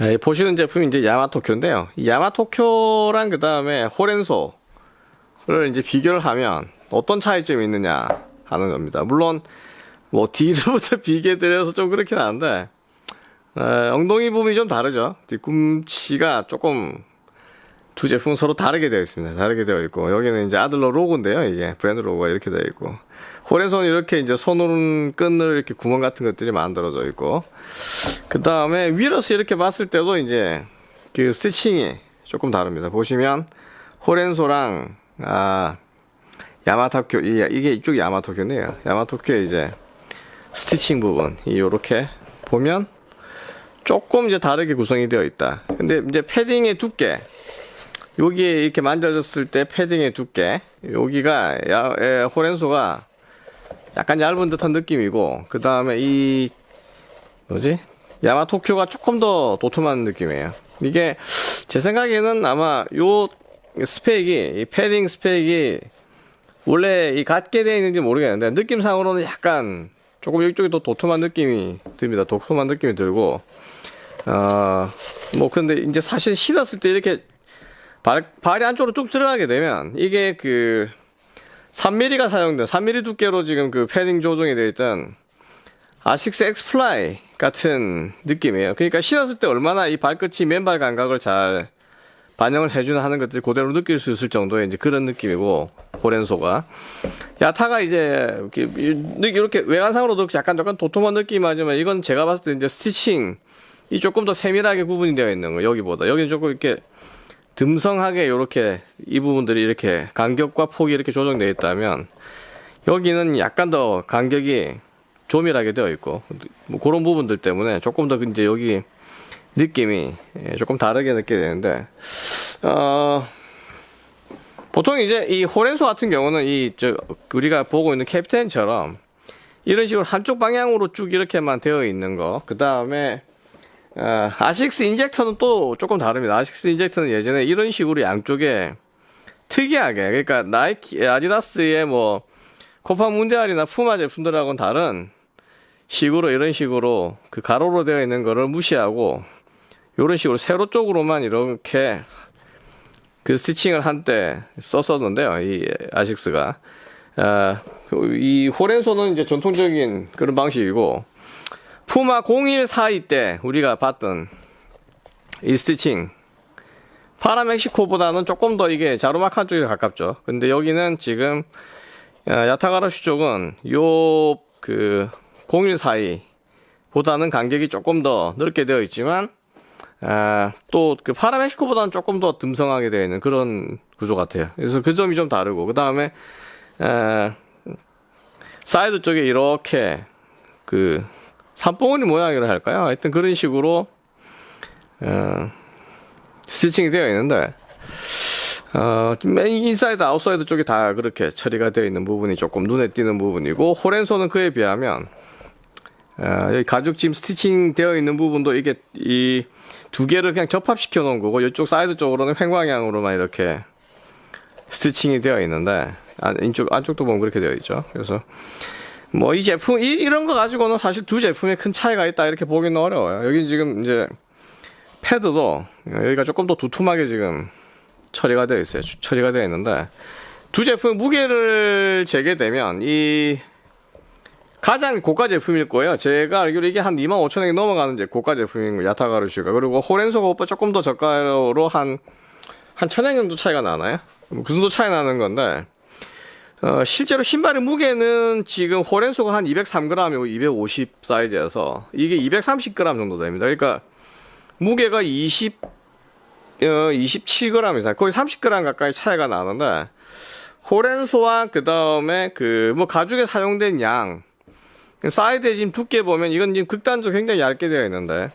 자, 이 보시는 제품이 이제 야마토쿄인데요. 이 야마토쿄랑 그 다음에 호렌소를 이제 비교를 하면 어떤 차이점이 있느냐 하는 겁니다. 물론 뭐 뒤로부터 비교드려서 좀 그렇긴 한데 에, 엉덩이 부분이 좀 다르죠. 뒤꿈치가 조금 두 제품 서로 다르게 되어 있습니다. 다르게 되어 있고 여기는 이제 아들러 로고인데요. 이게 브랜드 로고가 이렇게 되어 있고 호렌손 이렇게 이제 손오른 끈을 이렇게 구멍 같은 것들이 만들어져 있고 그 다음에 위로서 이렇게 봤을 때도 이제 그 스티칭이 조금 다릅니다. 보시면 호렌소랑 아 야마토쿄 이게 이쪽 야마토쿄네요. 야마토쿄 이제 스티칭 부분 이렇게 보면 조금 이제 다르게 구성이 되어 있다. 근데 이제 패딩의 두께 여기에 이렇게 만져졌을 때 패딩의 두께 여기가 야, 에, 호렌소가 약간 얇은 듯한 느낌이고 그 다음에 이 뭐지? 야마토쿄가 조금 더 도톰한 느낌이에요. 이게 제 생각에는 아마 요 스펙이 이 패딩 스펙이 원래 이 같게 되어 있는지 모르겠는데 느낌상으로는 약간 조금 이쪽이 더 도톰한 느낌이 듭니다. 도톰한 느낌이 들고. 어뭐 근데 이제 사실 신었을 때 이렇게 발, 발이 안쪽으로 뚝 들어가게 되면 이게 그 3mm가 사용된 3mm 두께로 지금 그 패딩 조정이 되어 있던 아식스 엑스플라이 같은 느낌이에요. 그러니까 신었을 때 얼마나 이 발끝이 맨발 감각을 잘 반영을 해주는 하는 것들이 그대로 느낄 수 있을 정도의 이제 그런 느낌이고 호렌소가 야타가 이제 이렇게 외관상으로도 약간 약간 도톰한 느낌이 하지만 이건 제가 봤을 때 이제 stitching 이 조금 더 세밀하게 구분이 되어 있는 거 여기보다 여기는 조금 이렇게 듬성하게 이렇게 이 부분들이 이렇게 간격과 폭이 이렇게 조정되어 있다면 여기는 약간 더 간격이 조밀하게 되어 있고 뭐 그런 부분들 때문에 조금 더 이제 여기 느낌이 예, 조금 다르게 느끼게 되는데 어 보통 이제 이 호렌소 같은 경우는 이 저 우리가 보고 있는 캡틴처럼 이런 식으로 한쪽 방향으로 쭉 이렇게만 되어 있는 거 그 다음에 어, 아식스 인젝터는 또 조금 다릅니다. 아식스 인젝터는 예전에 이런 식으로 양쪽에 특이하게 그러니까 나이키 아디다스의 뭐 코파 문디알이나 푸마 제품들하고는 다른 식으로 이런 식으로 그 가로로 되어 있는 거를 무시하고 이런 식으로 세로 쪽으로만 이렇게 그 스티칭을 한때 썼었는데요. 이 아식스가 아, 이 호렌소는 이제 전통적인 그런 방식이고 푸마 0142 때 우리가 봤던 이 스티칭. 파라멕시코보다는 조금 더 이게 자루마칸 쪽에 가깝죠. 근데 여기는 지금 어, 야타가라슈 쪽은 요 그 0142 보다는 간격이 조금 더 넓게 되어 있지만 아, 또그 파라멕시코보다는 조금 더 듬성하게 되어 있는 그런 구조 같아요. 그래서 그 점이 좀 다르고 그 다음에 사이드 쪽에 이렇게 그 산봉우리 모양이라 할까요? 하여튼 그런 식으로 어, stitching이 되어 있는데 어, 인사이드 아웃사이드 쪽이 다 그렇게 처리가 되어 있는 부분이 조금 눈에 띄는 부분이고 호렌소는 그에 비하면 어, 여기 가죽 짐 stitching 되어 있는 부분도 이게 이 두 개를 그냥 접합시켜 놓은 거고 이쪽 사이드 쪽으로는 횡방향으로만 이렇게 스티칭이 되어 있는데 안, 이쪽 안쪽도 보면 그렇게 되어 있죠 그래서 뭐 이 제품 이, 이런 거 가지고는 사실 두 제품에 큰 차이가 있다 이렇게 보기는 어려워요. 여기 지금 이제 패드도 여기가 조금 더 두툼하게 지금 처리가 되어 있어요. 처리가 되어 있는데 두 제품 무게를 재게 되면 이 가장 고가 제품일 거예요. 제가 알기로 이게 한 25,000원이 넘어가는 이제 고가 제품인 거 야타가르슈가. 그리고 호렌소가 오빠 조금 더 저가로 한 한 천원 정도 차이가 나나요? 뭐그 정도 차이 나는 건데 어, 실제로 신발의 무게는 지금 호렌소가 한 203g이고 250 사이즈여서 이게 230g 정도 됩니다. 그러니까 무게가 20, 어, 27g 이상, 거의 30g 가까이 차이가 나는데 호렌소와 그 다음에 그 뭐 가죽에 사용된 양 사이드에 지금 두께 보면 이건 지금 극단적으로 굉장히 얇게 되어 있는데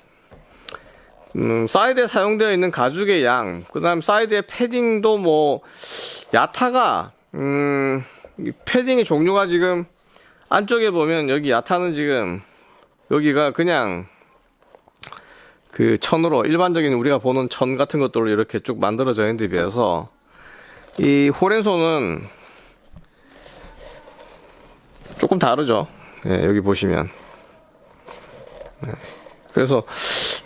음, 사이드에 사용되어 있는 가죽의 양, 그 다음 사이드의 패딩도 뭐, 야타가, 음, 패딩의 종류가 지금 안쪽에 보면 여기 야타는 지금 여기가 그냥 그 천으로 일반적인 우리가 보는 천 같은 것들로 이렇게 쭉 만들어져 있는 데 비해서 이 호렌소는 조금 다르죠 예, 여기 보시면 네. 그래서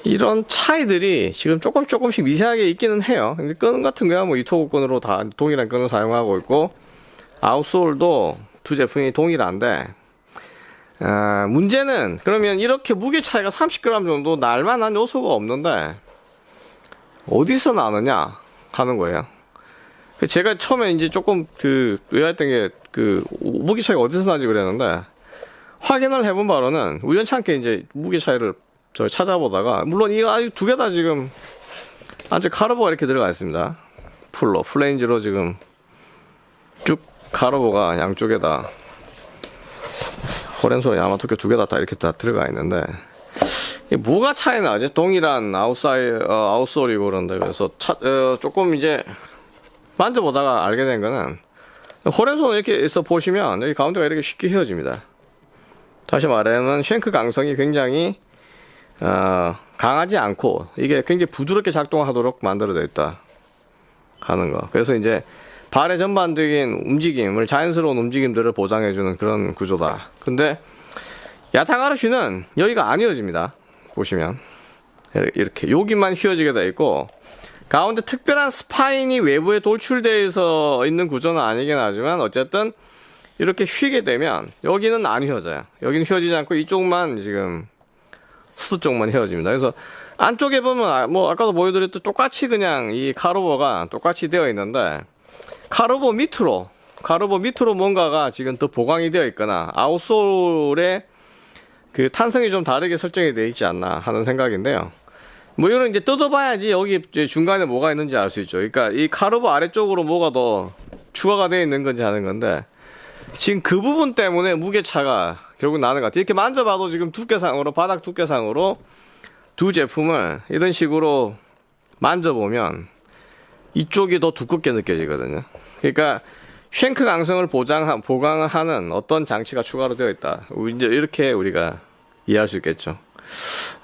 이런 차이들이 지금 조금 조금씩 미세하게 있기는 해요. 근데 끈 같은 거야 뭐 이토구 끈으로 다 동일한 끈을 사용하고 있고 아웃솔도 두 제품이 동일한데 아, 문제는 그러면 이렇게 무게 차이가 30g 정도 날 만한 요소가 없는데 어디서 나느냐 하는 거예요. 그 제가 처음에 이제 조금 그 의아했던 게 그 무게 차이가 어디서 나지 그랬는데 확인을 해본 바로는 우연찮게 이제 무게 차이를 저 찾아보다가 물론 이거 아주 두 개 다 지금 아주 카르보가 이렇게 들어가 있습니다. 풀로 플레인즈로 지금 쭉 카르보가 양쪽에다 호렌소 야마토쿄 두개 다 다 이렇게 다 들어가 있는데 이게 뭐가 차이 나지? 동일한 아웃사이 어, outsole이고 그런데 그래서 차, 어, 조금 이제 만져보다가 알게 된 거는 호렌소는 이렇게 해서 보시면 여기 가운데가 이렇게 쉽게 휘어집니다. 다시 말하면 쉔크 강성이 굉장히 어, 강하지 않고 이게 굉장히 부드럽게 작동하도록 만들어져 있다 하는 거. 그래서 이제 발의 전반적인 움직임을 자연스러운 움직임들을 보장해주는 그런 구조다. 근데 야타가르쉬는 여기가 안 휘어집니다. 보시면 이렇게 여기만 휘어지게 돼 있고 가운데 특별한 스파인이 외부에 돌출되어 있는 구조는 아니긴 하지만 어쨌든 이렇게 휘게 되면 여기는 안 휘어져요. 여기는 휘어지지 않고 이쪽만 지금 수도 쪽만 휘어집니다. 그래서 안쪽에 보면 아- 뭐 아까도 보여드렸듯 똑같이 그냥 이 카르보가 똑같이 되어 있는데 카르보 밑으로 카르보 밑으로 뭔가가 지금 더 보강이 되어 있거나 아웃솔에 그 탄성이 좀 다르게 설정이 되어 있지 않나 하는 생각인데요. 뭐 이런 이제 뜯어봐야지 여기 중간에 뭐가 있는지 알 수 있죠. 그러니까 이 카르보 아래쪽으로 뭐가 더 추가가 되어 있는 건지 하는 건데 지금 그 부분 때문에 무게 차가 결국 나는 것 같아요. 이렇게 만져봐도 지금 두께상으로 바닥 두께상으로 두 제품을 이런 식으로 만져보면 이쪽이 더 두껍게 느껴지거든요. 그러니까 쉔크 강성을 보장 보강하는 어떤 장치가 추가로 되어 있다. 이제 이렇게 우리가 이해할 수 있겠죠.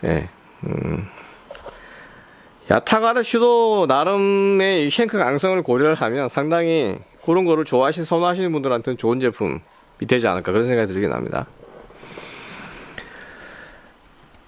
예. 음. 야타가르시도 나름의 이 쉔크 강성을 고려를 하면 상당히 그런 거를 좋아하시는 선호하시는 분들한테는 좋은 제품이 되지 않을까 그런 생각이 들긴 합니다.